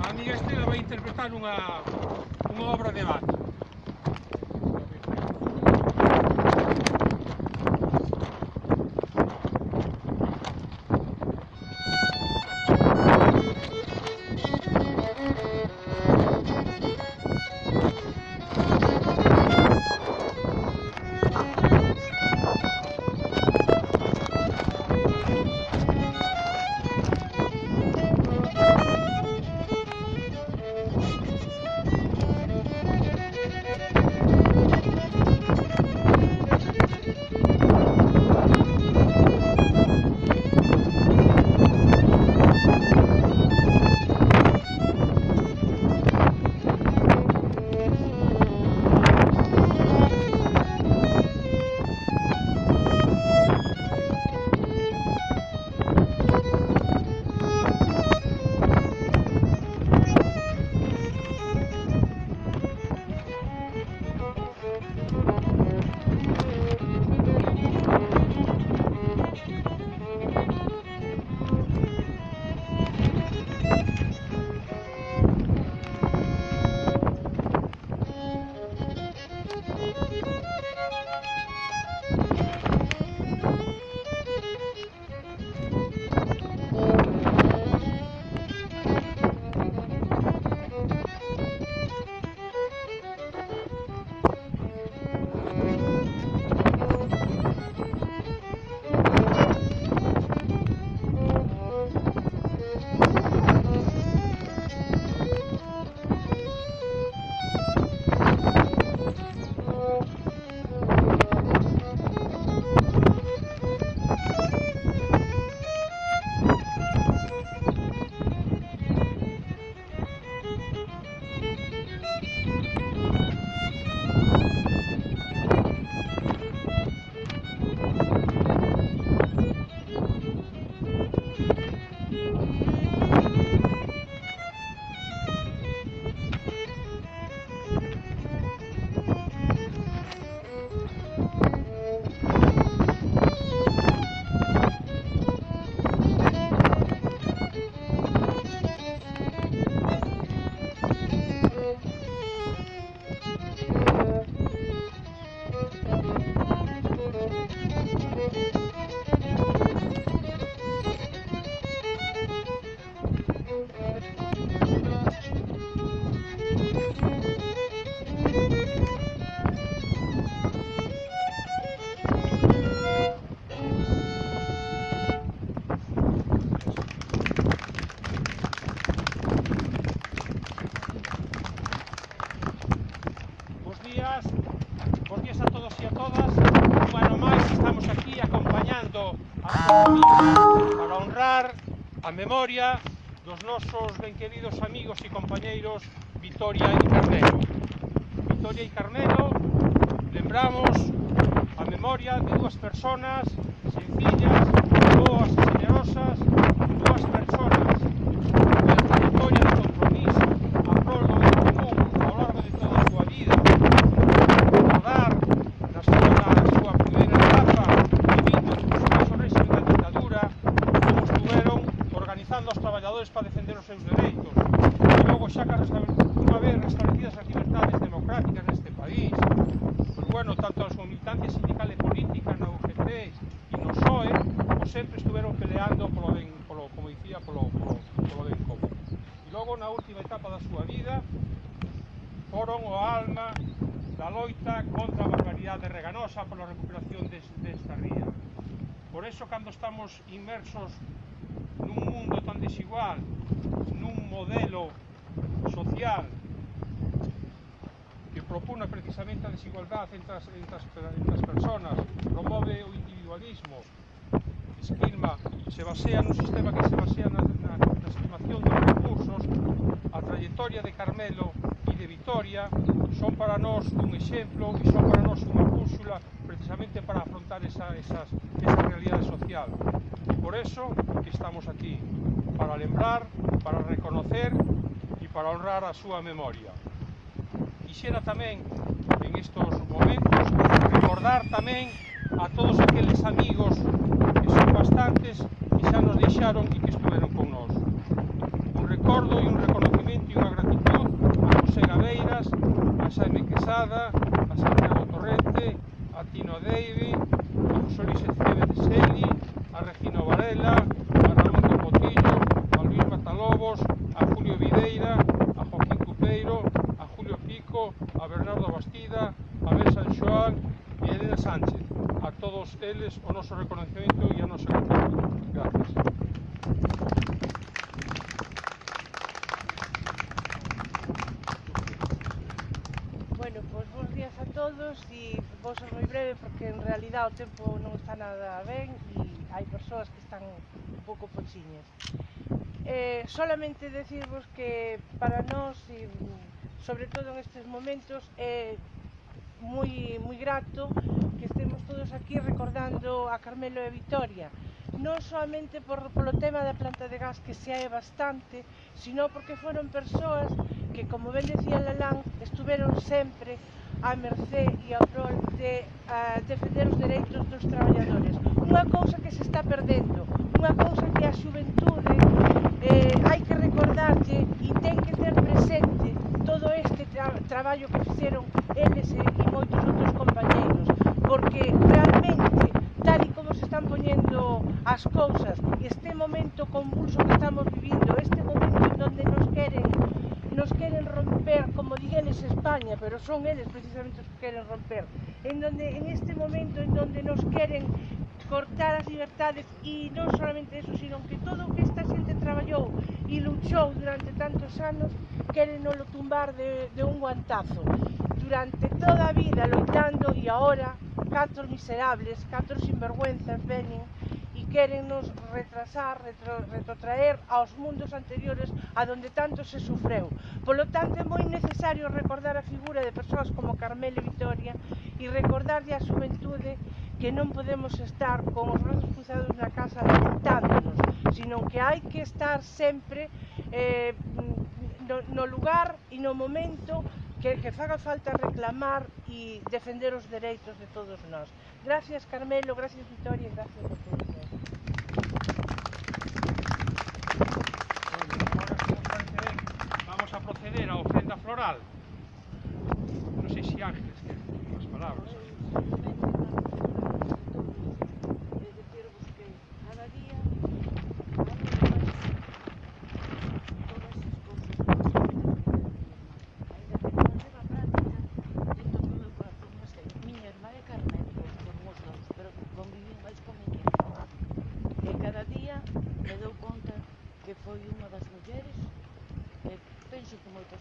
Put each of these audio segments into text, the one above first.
A amiga Estela vai interpretar unha, unha obra de Bach. para honrar a memoria dos nosos benqueridos amigos e compañeiros Vitoria e Carnero. Vitoria e Carnero lembramos a memoria de dúas personas sencillas, boas e generosas, dúas persoas militancia sindical e política na UGT e no SOE, como sempre estuveron peleando polo ben, polo, como dicía, polo, polo, polo ben común. E logo na última etapa da súa vida foron o alma da loita contra a barbaridade reganosa pola recuperación des, desta ría. Por eso, cando estamos inmersos nun mundo tan desigual, nun modelo social propuna precisamente a desigualdade entre as, entre as, entre as personas, promove o individualismo, esquilma, se basea nun sistema que se basea na, na, na estimación dos recursos, a trayectoria de Carmelo e de Vitoria son para nós un exemplo e son para nós unha búsula precisamente para afrontar esa, esas, esa realidade social. E por eso que estamos aquí, para lembrar, para reconocer e para honrar a súa memoria quixera tamén en estos momentos recordar tamén a todos aqueles amigos que son bastantes e xa nos deixaron e que estuveron con nós. Un recordo e un reconocimiento e unha gratitud a José Gabeiras, a Xaime Quesada, a Santiago Torrente, a Tino Davy, a José Luis Eceves de Seli, a Regino Varela, a todos eles o noso reconocimiento e a nosa gratitud. Gracias. Bueno, pois bons días a todos e vou ser moi breve porque en realidad o tempo non está nada ben e hai persoas que están un pouco pochiñas. Eh, solamente decirvos que para nós, e sobre todo en estes momentos, é eh, moi, moi grato que estemos todos aquí recordando a Carmelo e Vitoria non solamente por, polo tema da planta de gas que se hai bastante, sino porque foron persoas que, como ben decía Lalán, estuveron sempre a mercé e ao rol de a defender os dereitos dos traballadores. Unha cousa que se está perdendo, unha cousa que a xuventude eh, hai que recordarlle e ten que ter presente todo este tra traballo que fixeron eles e convulso que estamos vivindo, este momento en donde nos queren nos queren romper, como digueles España, pero son eles precisamente os que queren romper, en donde en este momento en donde nos queren cortar as libertades e non solamente eso, sino que todo o que esta xente traballou e luchou durante tantos anos queren non lo tumbar de, de un guantazo. Durante toda a vida loitando e agora catro miserables, catro sinvergüenzas venen querennos retrasar, retro, retrotraer aos mundos anteriores a donde tanto se sufreu. Polo tanto, é moi necesario recordar a figura de persoas como Carmelo Vitoria e recordarlle a xuventude que non podemos estar con os brazos cruzados na casa lamentándonos, sino que hai que estar sempre eh, no, no lugar e no momento que, que faga falta reclamar e defender os dereitos de todos nós. Gracias, Carmelo, gracias, Victoria, gracias a todos. Vamos a proceder a ofrenda floral. Non sei se Ángel. que moltes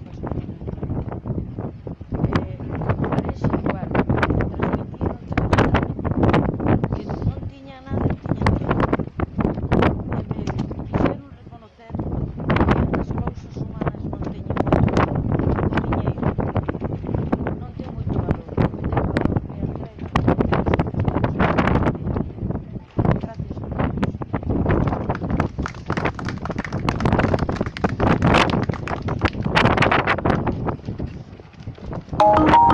you